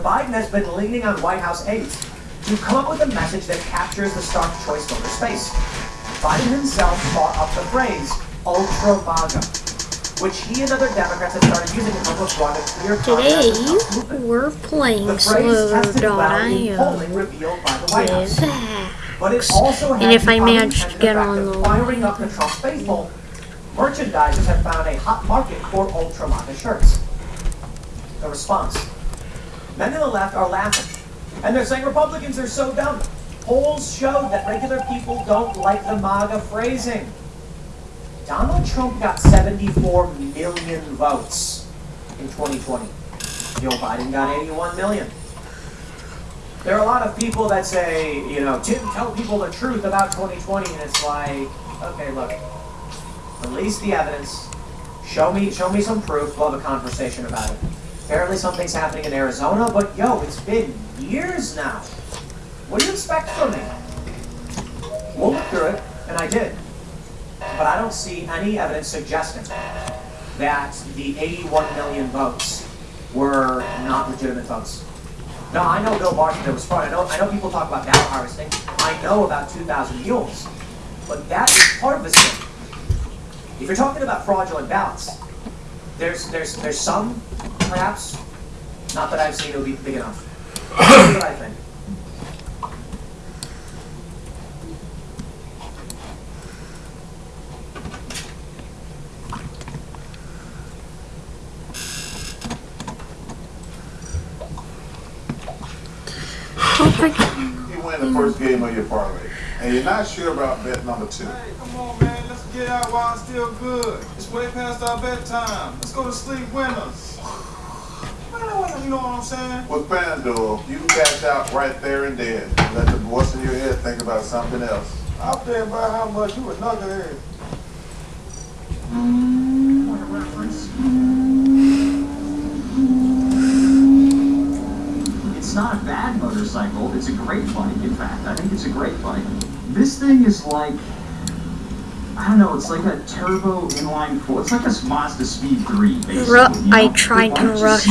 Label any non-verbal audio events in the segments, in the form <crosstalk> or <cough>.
Biden has been leaning on White House aides to come up with a message that captures the stark choice voter space. Biden himself brought up the phrase ultra MAGA, which he and other Democrats have started using to help us run a clear Today, of we're playing The phrase tested well in Slow.io revealed by the White House. with But it also And if I manage to get on of the firing up the Trump faithful, merchandisers have found a hot market for ultra MAGA shirts. The response. Men on the left are laughing. And they're saying Republicans are so dumb. Polls showed that regular people don't like the MAGA phrasing. Donald Trump got 74 million votes in 2020. Joe Biden got 81 million. There are a lot of people that say, you know, Tim, tell people the truth about 2020, and it's like, okay, look, release the evidence, show me, show me some proof, we'll have a conversation about it. Apparently something's happening in Arizona, but yo, it's been years now. What do you expect from me? We'll look through it, and I did. But I don't see any evidence suggesting that the 81 million votes were not legitimate votes. No, I know Bill there was fraud. I know, I know people talk about ballot harvesting. I know about 2,000 mules. But that is part of this thing. If you're talking about fraudulent ballots, there's, there's, there's some, perhaps, not that I've seen it would be big enough. Here's <coughs> what I think. You win the first game of your parlay, and you're not sure about bet number two. Hey, come on, man. Let's get out while it's still good. It's way past our bedtime. Let's go to sleep winners. Man, you know what I'm saying? With FanDuel, you can cash out right there and then. Let the voice in your head think about something else. I'll bet about how much you a knucklehead. It's not a bad motorcycle. It's a great bike, in fact. I think it's a great bike. This thing is like, I don't know, it's like a turbo inline four. It's like a Mazda Speed 3, basically. Ru- you I tried to rush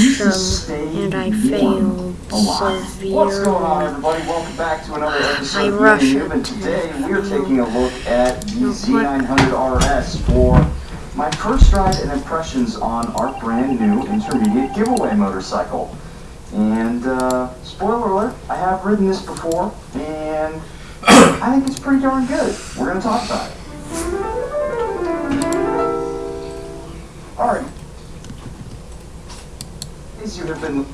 them, and I failed lot. What's going on, everybody? Welcome back to another episode I of rush it. Human. Today, we're taking a look at the No, Z900 RS for my first ride and impressions on our brand new intermediate giveaway motorcycle. And, uh, spoiler alert, I have ridden this before, and <coughs> I think it's pretty darn good. We're going to talk about it. Alright. These you have been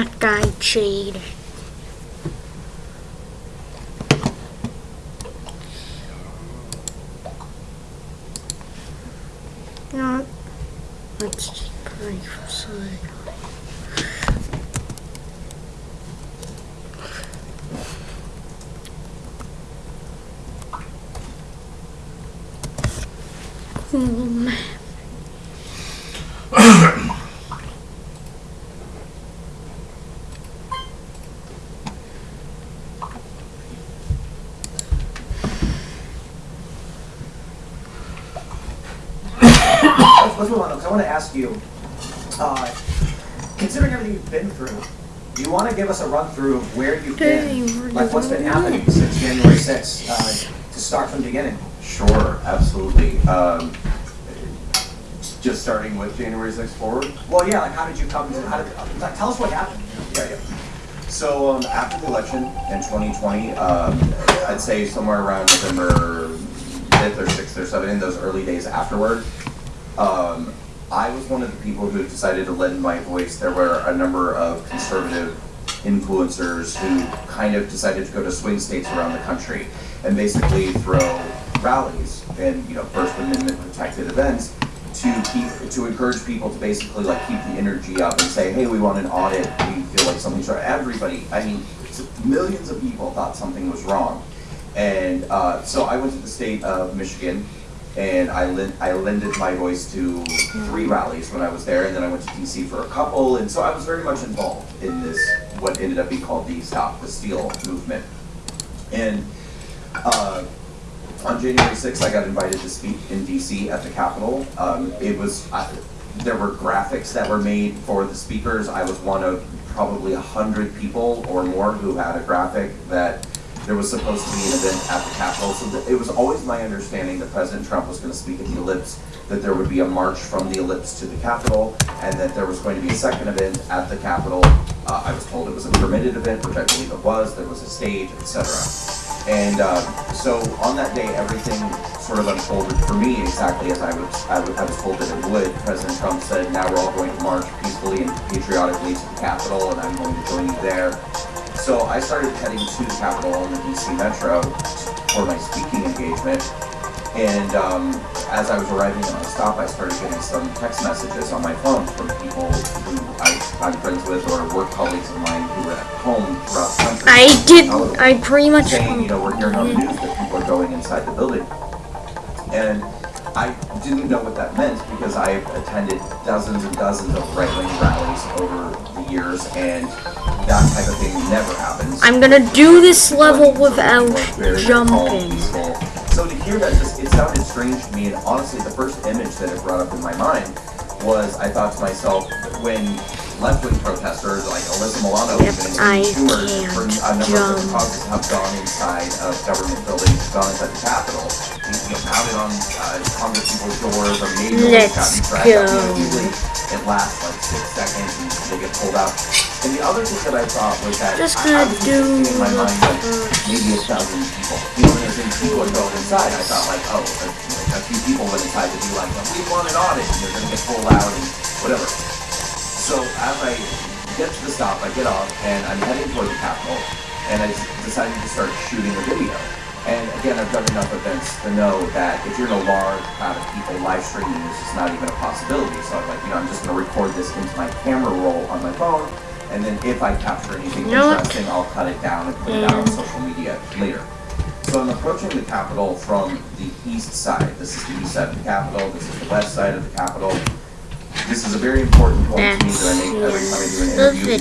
That guy cheated. No, let's just pray for something. Cool man. Let's, let's move on, because I want to ask you, uh, considering everything you've been through, do you want to give us a run through of where you've been, we're like what's been happening since January 6th, uh, to start from the beginning? Sure, absolutely. Um, just starting with January 6th forward. Well, yeah, like how did you come to, how did, like, tell us what happened. Yeah, yeah. So um, after the election in 2020, um, I'd say somewhere around November 5th or 6th or 7th, in those early days afterward, um, I was one of the people who decided to lend my voice. There were a number of conservative influencers who kind of decided to go to swing states around the country and basically throw rallies and you know First Amendment protected events to keep to encourage people to basically like keep the energy up and say, hey, we want an audit. We feel like something's wrong. Everybody, I mean, millions of people thought something was wrong, and uh, so I went to the state of Michigan. And I, lend, I lended my voice to three rallies when I was there, and then I went to DC for a couple, and so I was very much involved in this, what ended up being called the Stop the Steal movement. And uh, on January 6th, I got invited to speak in DC at the Capitol. Um, it was, I, there were graphics that were made for the speakers. I was one of probably a hundred people or more who had a graphic that there was supposed to be an event at the Capitol. So it was always my understanding that President Trump was going to speak at the Ellipse, that there would be a march from the Ellipse to the Capitol, and that there was going to be a second event at the Capitol. Uh, I was told it was a permitted event, which I believe it was. There was a stage, etc. And um, so on that day, everything sort of unfolded for me exactly as I was, I I was told that it would. President Trump said, now we're all going to march peacefully and patriotically to the Capitol, and I'm going to join you there. So I started heading to the Capitol in the DC Metro for my speaking engagement. And um, as I was arriving at my stop, I started getting some text messages on my phone from people who I, I'm friends with or work colleagues of mine who were at home throughout the country. I did. I pretty much. saying, you know, we're hearing on the news that people are going inside the building. And I didn't know what that meant because I've attended dozens and dozens of right-wing rallies over the years and that type of thing never happens. I'm gonna do this level without jumping. So to hear that, just, it sounded strange to me and honestly the first image that it brought up in my mind was I thought to myself, when left-wing protesters like Alyssa Milano Yep, even and I can't for a number of causes have gone inside of government buildings, gone inside the Capitol, you know, pounded on uh, Congress people's doors or maybe Let's gotten dragged out. You know, go. usually it lasts like six seconds and they get pulled out. And the other thing that I thought was that Just I, I was do in my mind like the maybe a thousand people. You know, as people are going inside. I thought like, oh, a, a few people went inside to be like, we want an audit, and they're gonna get pulled out and whatever. So as I get to the stop, I get off, and I'm heading toward the Capitol, and I decided to start shooting a video. And again, I've done enough events to know that if you're in a large crowd of people live streaming, this is not even a possibility. So I'm like, you know, I'm just going to record this into my camera roll on my phone, and then if I capture anything what? interesting, I'll cut it down and put it out on mm. social media later. So I'm approaching the Capitol from the east side. This is the east side of the Capitol. This is the west side of the Capitol. This is a very important point to me that I make every time I do an interview